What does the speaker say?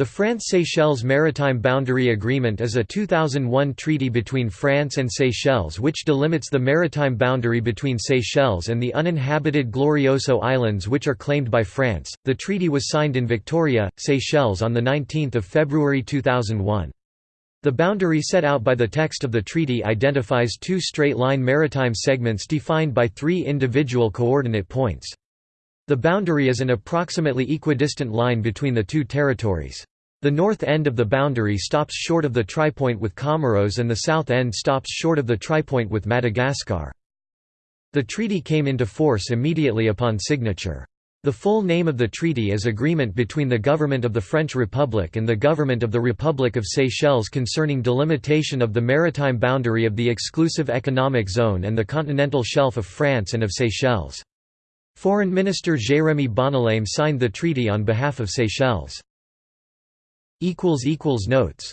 The France-Seychelles Maritime Boundary Agreement is a 2001 treaty between France and Seychelles which delimits the maritime boundary between Seychelles and the uninhabited Glorioso Islands which are claimed by France. The treaty was signed in Victoria, Seychelles on the 19th of February 2001. The boundary set out by the text of the treaty identifies two straight-line maritime segments defined by three individual coordinate points. The boundary is an approximately equidistant line between the two territories. The north end of the boundary stops short of the tripoint with Comoros and the south end stops short of the tripoint with Madagascar. The treaty came into force immediately upon signature. The full name of the treaty is Agreement between the Government of the French Republic and the Government of the Republic of Seychelles concerning delimitation of the maritime boundary of the exclusive economic zone and the continental shelf of France and of Seychelles. Foreign Minister Jérémie Bonnelame signed the treaty on behalf of Seychelles. Notes